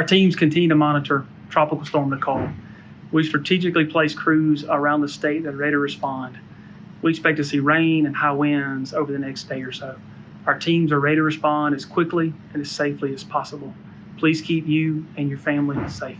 Our teams continue to monitor Tropical Storm Nicole. We strategically place crews around the state that are ready to respond. We expect to see rain and high winds over the next day or so. Our teams are ready to respond as quickly and as safely as possible. Please keep you and your family safe.